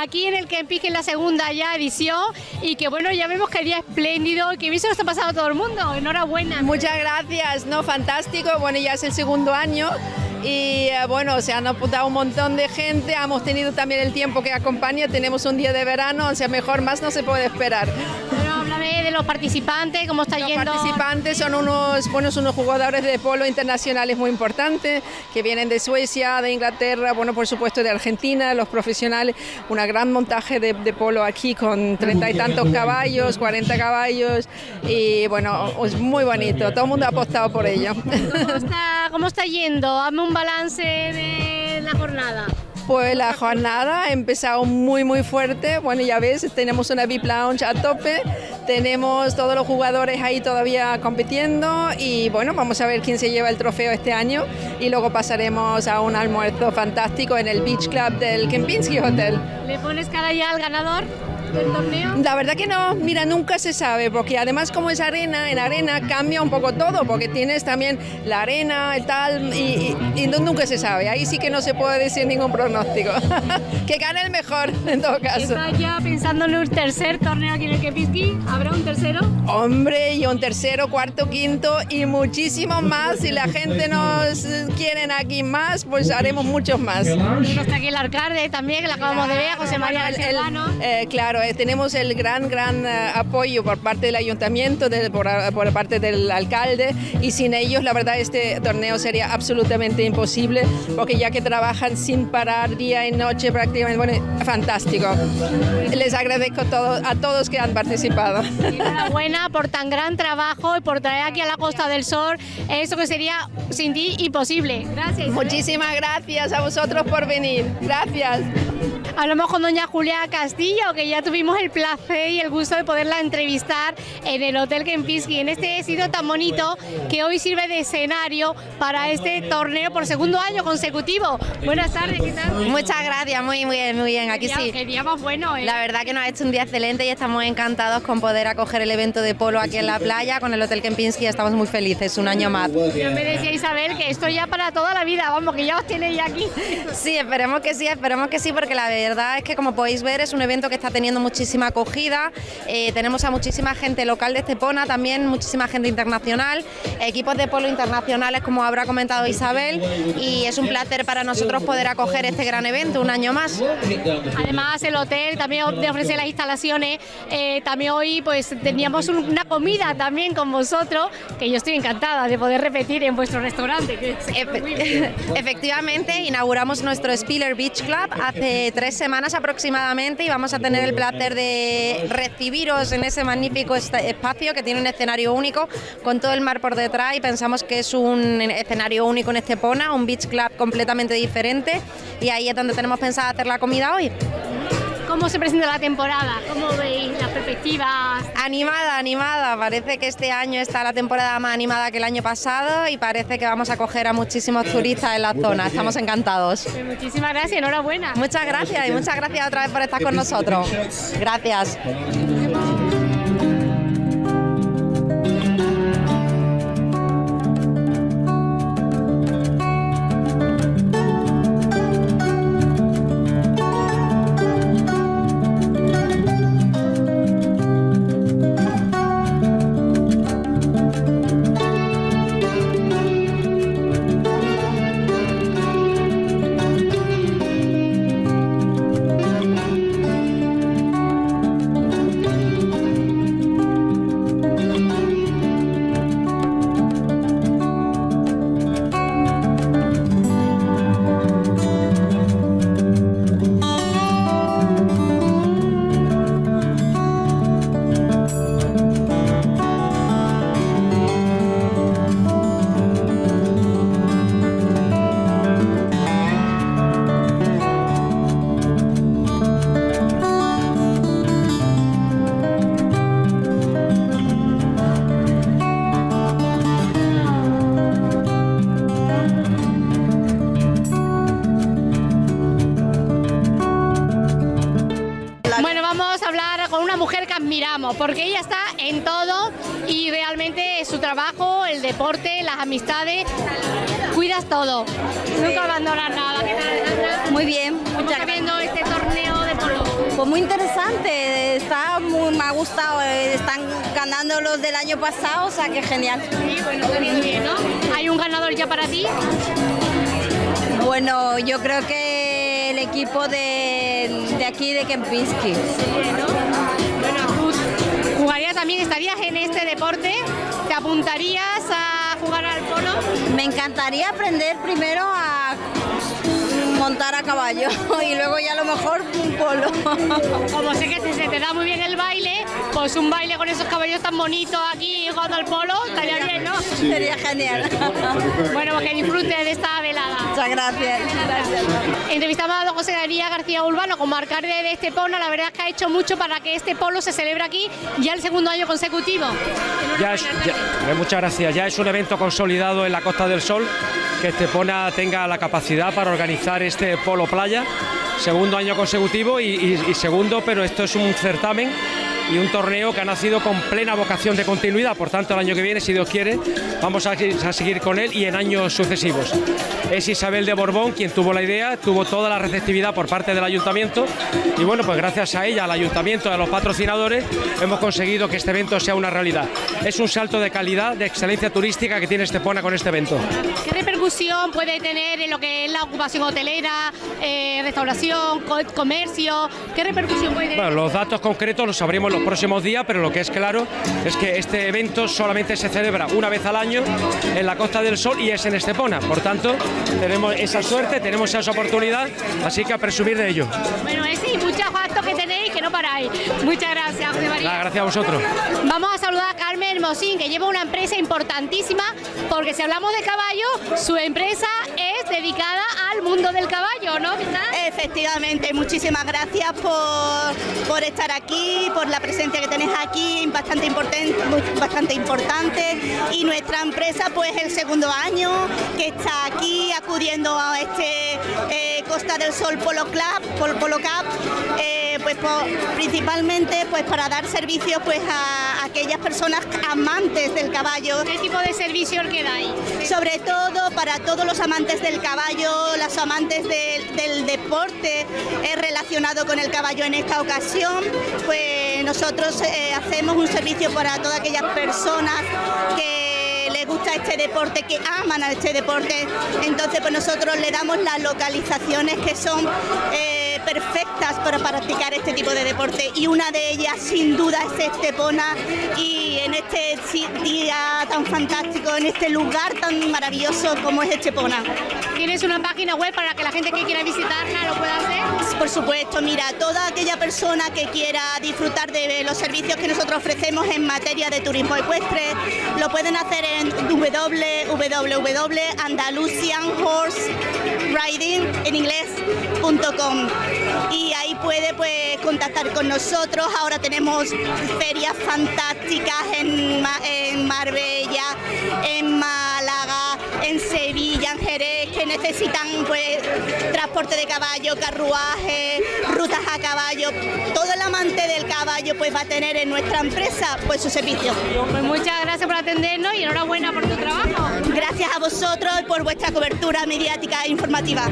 aquí en el Kempis, en la segunda ya edición, y que bueno, ya vemos que día espléndido, que bien se lo está pasando a todo el mundo, enhorabuena. Muchas gracias, no, fantástico, bueno, ya es el segundo año y eh, bueno, se han apuntado un montón de gente, hemos tenido también el tiempo que acompaña, tenemos un día de verano, o sea, mejor más no se puede esperar. Bueno, de los participantes, cómo está los yendo. Los participantes son unos, buenos unos jugadores de polo internacionales muy importantes, que vienen de Suecia, de Inglaterra, bueno, por supuesto de Argentina, los profesionales, una gran montaje de, de polo aquí con treinta y tantos caballos, 40 caballos, y bueno, es muy bonito, todo el mundo ha apostado por ello. ¿Cómo está, cómo está yendo? Hazme un balance de la jornada. Pues la jornada ha empezado muy muy fuerte, bueno ya ves, tenemos una VIP Lounge a tope, tenemos todos los jugadores ahí todavía compitiendo y bueno, vamos a ver quién se lleva el trofeo este año y luego pasaremos a un almuerzo fantástico en el Beach Club del Kempinski Hotel. ¿Le pones cara ya al ganador? Del torneo? La verdad que no, mira, nunca se sabe, porque además como es arena, en arena cambia un poco todo, porque tienes también la arena, el tal, y, y, y nunca se sabe, ahí sí que no se puede decir ningún pronóstico. que gane el mejor, en todo caso. ¿Está ya pensando en un tercer torneo aquí en el Kempinski? ¿Habrá un tercero? Hombre, y un tercero, cuarto, quinto y muchísimos más. Si la gente nos quieren aquí más, pues haremos muchos más. No está aquí el alcalde también, que la acabamos de ver, José María el, Serrano. Eh, claro, eh, tenemos el gran, gran uh, apoyo por parte del ayuntamiento, de, por, por, parte del alcalde, y sin ellos, la verdad, este torneo sería absolutamente imposible, porque ya que trabajan sin parar día y noche prácticamente, bueno, fantástico. Les agradezco todo, a todos que han participado. Enhorabuena por tan gran trabajo y por traer aquí a la Costa del Sol eso que sería sin ti imposible. Gracias. Muchísimas gracias a vosotros por venir. Gracias. Hablamos con doña Julia Castillo, que ya tuvimos el placer y el gusto de poderla entrevistar en el Hotel Kempinski, en este sitio tan bonito que hoy sirve de escenario para este torneo por segundo año consecutivo. Buenas tardes, ¿qué tal? Muchas gracias, muy, muy bien, muy bien, aquí sí. Qué día más bueno, ¿eh? La verdad que nos ha hecho un día excelente y estamos encantados con poder acoger el evento de polo aquí en la playa con el Hotel Kempinski, estamos muy felices, un año más. Ya me decía Isabel que esto ya para toda la vida, vamos, que ya os tiene ya aquí. Sí, esperemos que sí, esperemos que sí, porque la verdad es que como podéis ver es un evento que está teniendo muchísima acogida, eh, tenemos a muchísima gente local de Estepona, también muchísima gente internacional, equipos de polo internacionales como habrá comentado Isabel y es un placer para nosotros poder acoger este gran evento un año más. Además el hotel también ofrece las instalaciones, eh, también hoy pues teníamos una comida también con vosotros, que yo estoy encantada de poder repetir en vuestro restaurante. Que Efe efectivamente, inauguramos nuestro Spiller Beach Club hace tres semanas aproximadamente y vamos a tener el placer de recibiros en ese magnífico espacio que tiene un escenario único con todo el mar por detrás y pensamos que es un escenario único en Estepona, un beach club completamente diferente y ahí es donde tenemos pensado hacer la comida hoy. ¿Cómo se presenta la temporada? ¿Cómo veis las perspectivas? Animada, animada. Parece que este año está la temporada más animada que el año pasado y parece que vamos a coger a muchísimos turistas en la zona. Estamos encantados. Pues muchísimas gracias, enhorabuena. Muchas gracias y muchas gracias otra vez por estar con nosotros. Gracias. Porque ella está en todo y realmente su trabajo, el deporte, las amistades, cuidas todo, nunca abandonas nada. ¿Qué tal, Alejandra? Muy bien, ¿Cómo muchas está gracias. viendo este torneo de polo? Pues muy interesante, está muy, me ha gustado, eh, están ganando los del año pasado, o sea que genial. Sí, bueno, está viendo bien, ¿no? ¿Hay un ganador ya para ti? Bueno, yo creo que el equipo de, de aquí de Kempinski. Tú jugarías también, estarías en este deporte, ¿te apuntarías a jugar al polo? Me encantaría aprender primero a montar a caballo y luego ya a lo mejor un polo. Como sé que te- se te da muy bien el baile, pues un baile con esos caballos tan bonitos aquí jugando al polo, estaría bien, ¿no? Sería genial. Bueno, pues que disfrute de esta velada. Muchas gracias. gracias. Entrevistamos a don José María García Urbano como alcalde de Estepona. La verdad es que ha hecho mucho para que este polo se celebre aquí ya el segundo año consecutivo. Ya es- ya- eh, muchas gracias. Ya es un evento consolidado en la Costa del Sol que Estepona tenga la capacidad para organizar este polo playa, segundo año consecutivo y, segundo, pero esto es un certamen y un torneo que ha nacido con plena vocación de continuidad. Por tanto, el año que viene, si Dios quiere, vamos a, a seguir con él y en años sucesivos. Es Isabel de Borbón quien tuvo la idea, tuvo toda la receptividad por parte del ayuntamiento y bueno, pues gracias a ella, al ayuntamiento, a los patrocinadores, hemos conseguido que este evento sea una realidad. Es un salto de calidad, de excelencia turística que tiene Estepona con este evento. ¿Qué repercusión puede tener en lo que es la ocupación hotelera, eh, restauración, co- comercio? ¿Qué repercusión puede tener? Bueno, los datos concretos los sabremos los próximos días, pero lo que es claro es que este evento solamente se celebra una vez al año en la Costa del Sol y es en Estepona. Por tanto, tenemos esa suerte, tenemos esa oportunidad, así que a presumir de ello. Bueno, ese y muchos actos que tenéis que no paráis. Muchas gracias, José María. Nada, gracias a vosotros. Vamos a saludar a Carmen Hermosín, que lleva una empresa importantísima, porque si hablamos de caballo, su empresa es dedicada al mundo del caballo, ¿no? ¿Qué tal? Efectivamente, muchísimas gracias por, por estar aquí, por la presencia que tenéis aquí, bastante importante, bastante importante. Y nuestra empresa, pues el segundo año que está aquí acudiendo a este eh, Costa del Sol Polo Club, Polo, Polo Cup, eh, pues principalmente pues para dar servicios pues a aquellas personas amantes del caballo. ¿Qué tipo de servicio que dais? Sobre todo para todos los amantes del caballo, los amantes del, del deporte eh, relacionado con el caballo en esta ocasión, pues nosotros eh, hacemos un servicio para todas aquellas personas que les gusta este deporte, que aman a este deporte. Entonces, pues nosotros le damos las localizaciones que son eh, perfectas para practicar este tipo de deporte y una de ellas sin duda es Estepona y en este día tan fantástico, en este lugar tan maravilloso como es Estepona. ¿Tienes una página web para que la gente que quiera visitarla lo pueda hacer? Por supuesto, mira, toda aquella persona que quiera disfrutar de los servicios que nosotros ofrecemos en materia de turismo ecuestre, lo pueden hacer en www.andalusianhorseriding en y ahí puede pues contactar con nosotros. Ahora tenemos ferias fantásticas en, en Marbella, en Málaga, en Sevilla, en Jerez, que necesitan pues transporte de caballo, carruaje, rutas a caballo. Todo el amante del caballo pues va a tener en nuestra empresa pues su servicio. Pues muchas gracias por atendernos y enhorabuena por tu trabajo. Gracias a vosotros y por vuestra cobertura mediática e informativa.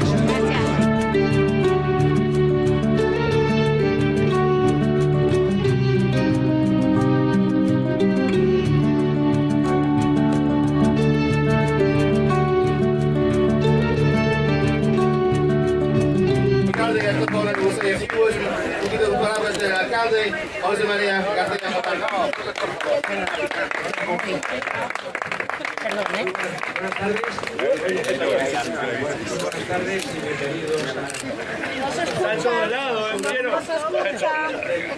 José María García Motal.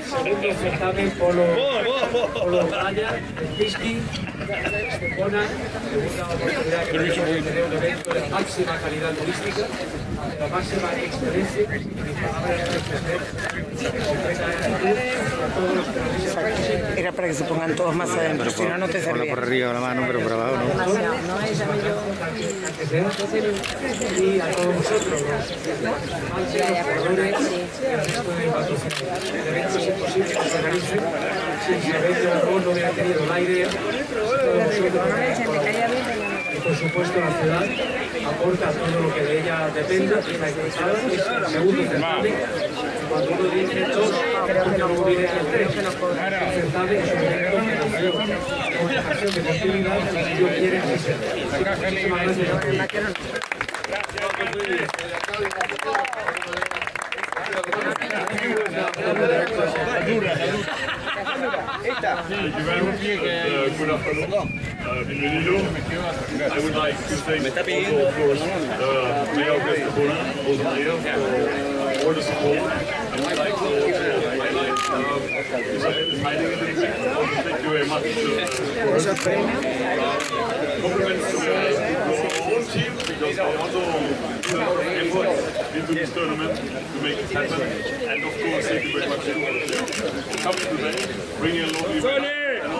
Segundo certamen polo, polo playa, Pisqui, Estepona, segunda oportunidad que tenemos de un evento de máxima calidad turística, de la máxima excelencia, y mi palabra que. Era para que se pongan todos más adentro, si no, no te servía. por arriba la mano, pero por abajo no. y a todos vosotros, los amantes, los jugadores, el resto de patrocinadores. El evento es imposible que se realice si no hubiera tenido la idea, todos vosotros, por supuesto la ciudad aporta todo lo que de ella dependa, es el segundo. Cuando uno dice dos, luego viene el tres. Es un certamen, es un evento que nació con ocasión de festividad y Dios quiere que sea. Muchísimas gracias. Thank you very much. Thank you very much. Team because into this tournament to make it happen. And of course, thank you very much to coming today, bringing a lovely.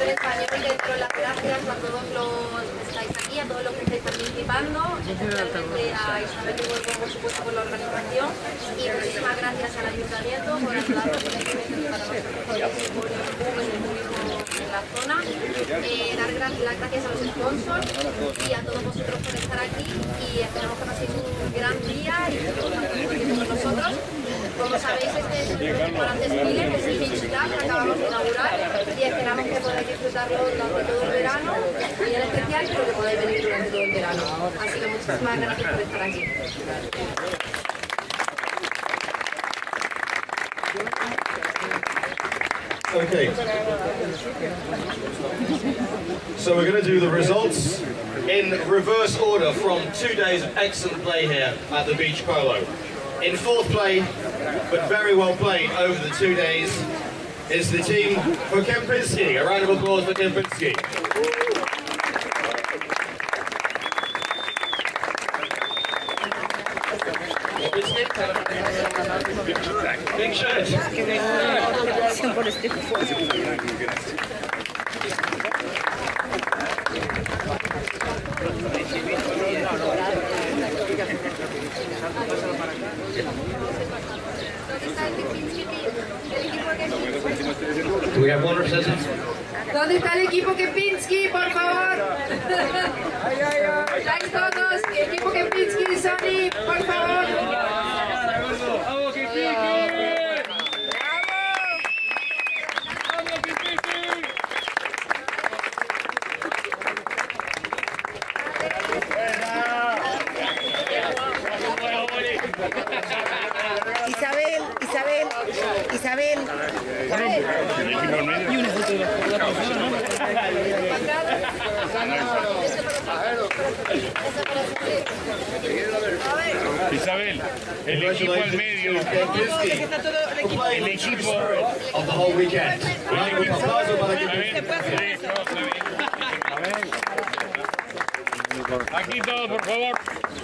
En español dentro de las gracias a todos los que estáis aquí, a todos los que estáis participando, especialmente a Isabel de Huelva, por supuesto, por la organización y muchísimas gracias al Ayuntamiento por ayudarnos para nosotros es por el turismo en la zona. Eh, dar las gracias a los sponsors y a todos vosotros por estar aquí y esperamos que paséis un gran día y que tiempo con nosotros. Como sabéis, este es el que es el que acabamos de inaugurar y esperamos que podáis disfrutarlo durante todo el verano, y en especial, pero que podáis venir durante todo el verano. Así que muchísimas gracias por estar aquí. Okay. So we're going to do the results in reverse order from two days of excellent play here at the Beach Polo. In fourth place, but very well played over the two days, is the team for Kempinski. A round of applause for Kempinski. Big shirt. ¿Dónde está el Kempinski Team? El equipo Kempinski. Do we have one representative? ¿Dónde está el equipo Kempinski, por favor? ¿Estáis todos? Equipo Kempinski, Sony, por favor. Isabel, el equipo al medio. El equipo of the whole weekend. Aquí todos, por favor.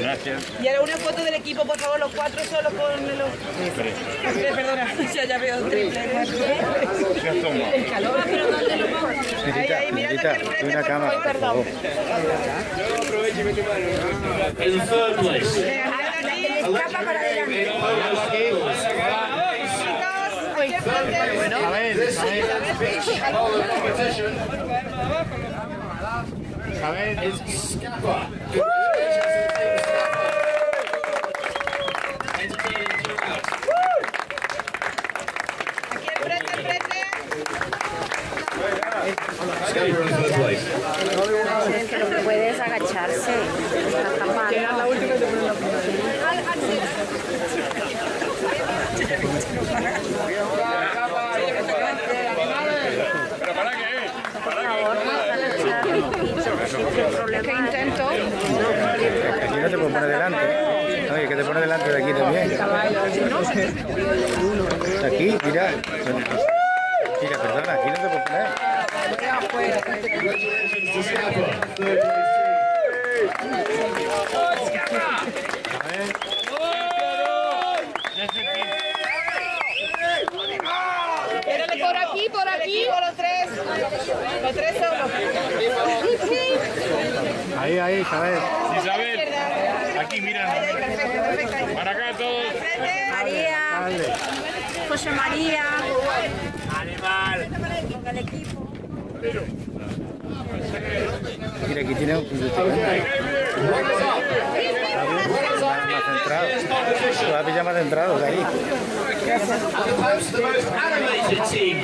Gracias. Y ahora una foto del equipo, por favor, los cuatro solos con los... Tres, perdona, ya, ya veo triple. El calor, pero ¿dónde lo pongo? Ahí, ahí, mirando aquí al frente, por favor, perdón. In third place. Escapa para adelante. Beach polo competition is Scapa. Entertaining throughout. Aquí al frente, al frente. Scapa in third place. Que no puedes agacharse. Está tapando. ¿Pero para qué? ¿Para ¿Qué intento? Aquí no te puedo poner delante. Oye, que te pone delante de aquí también. Aquí, mira. Mira, perdona, aquí no te puedo poner. Con tres solos. Ahí, ahí, Isabel. Isabel. Aquí, mira. Para acá todos. María. Dale. José María. Animal. El equipo. Mira, aquí tiene un ¿eh? Todavía pilla más centrados ahí. Opposed the most animated team.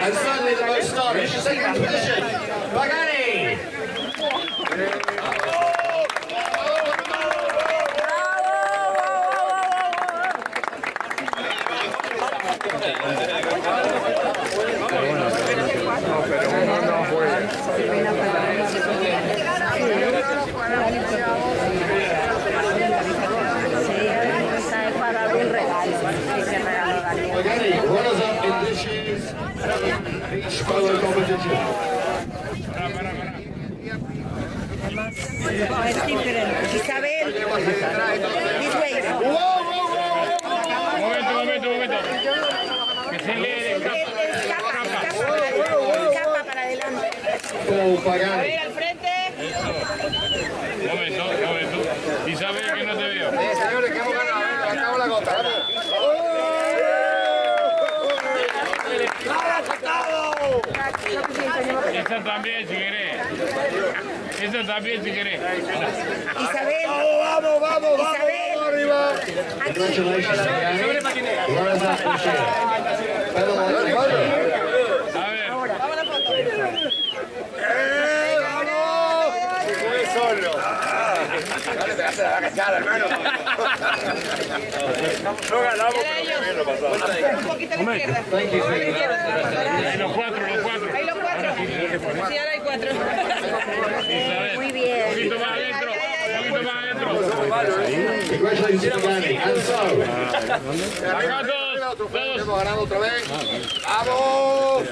and suddenly the boat started. Second position. Esa también, si querés. Esa también, si querés. Isabel. Vamos, vamos, vamos, Isabel. arriba. Aquí. Congratulations. A ver. No ganamos, pero bien lo pasamos. Un poquito a la izquierda. Thank you, A la izquierda. Los cuatro, los cuatro. Ahí los cuatro. Sí, ahora hay cuatro. Muy bien. Un poquito más adentro. Un poquito más adentro. Congratulations to Pagani. And so, Acá todos. Todos. hemos ganado otra vez. ¡Vamos!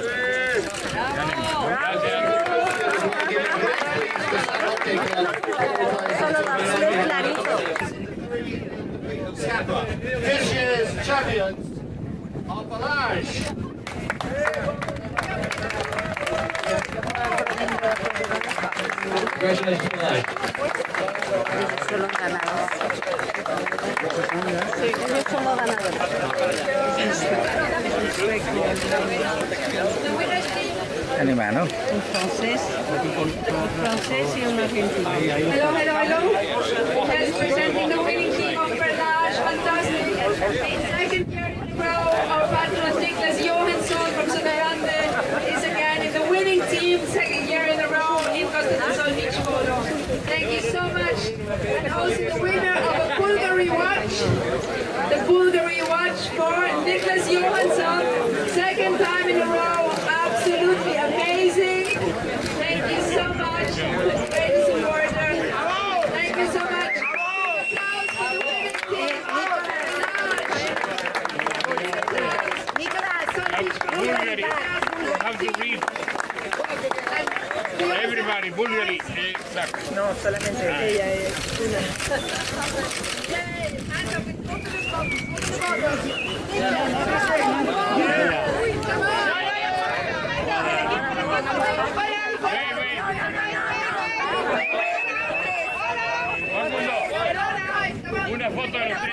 This year's champions are Balaj. Congratulations, Balaj. Son los ganadores. Esos son los ganadores. Animal. Un francés, un francés y un argentino. Hello, hello, hello. Yes, presenting the winning team of Berdage. Fantastic. Second year in a row, our patrons Niklas Johansson from Söderlande is again in the winning team. Second year in a row in Costa del Sol Beach Polo. Thank you so much. And also the winner of a Bulgari watch. The Bulgari watch for Niklas Johansson. Second time in a row. Absolutely amazing. Thank you so much. Great supporter. Thank you so much. Applause for the winning team of Bulgari. Have to read. Everybody, Bulgari. Exacto. No, solamente ella es una. Una